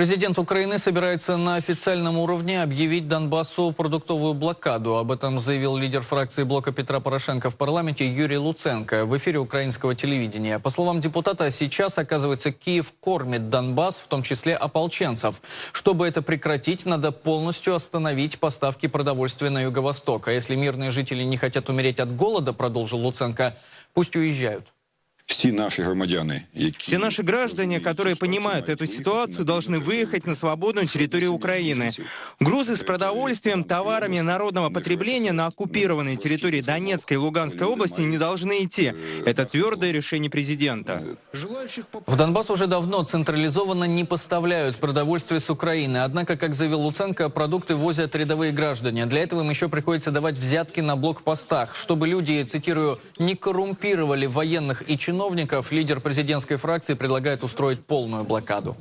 Президент Украины собирается на официальном уровне объявить Донбассу продуктовую блокаду. Об этом заявил лидер фракции блока Петра Порошенко в парламенте Юрий Луценко в эфире украинского телевидения. По словам депутата, сейчас, оказывается, Киев кормит Донбасс, в том числе ополченцев. Чтобы это прекратить, надо полностью остановить поставки продовольствия на юго-восток. А если мирные жители не хотят умереть от голода, продолжил Луценко, пусть уезжают Всі наші громадяни, які Все наши граждане, которые понимают эту ситуацию, должны выехать на свободную территорию Украины. Грузы с продовольствием, товарами народного потребления на оккупированной территории Донецкой и Луганской области не должны идти. Это твердое решение президента. В Донбасс уже давно централизованно не поставляют продовольствие с Украины. Однако, как заявил Луценко, продукты возят рядовые граждане. Для этого им еще приходится давать взятки на блокпостах. Чтобы люди, цитирую, не коррумпировали военных и чиновников, лидер президентской фракции предлагает устроить полную блокаду.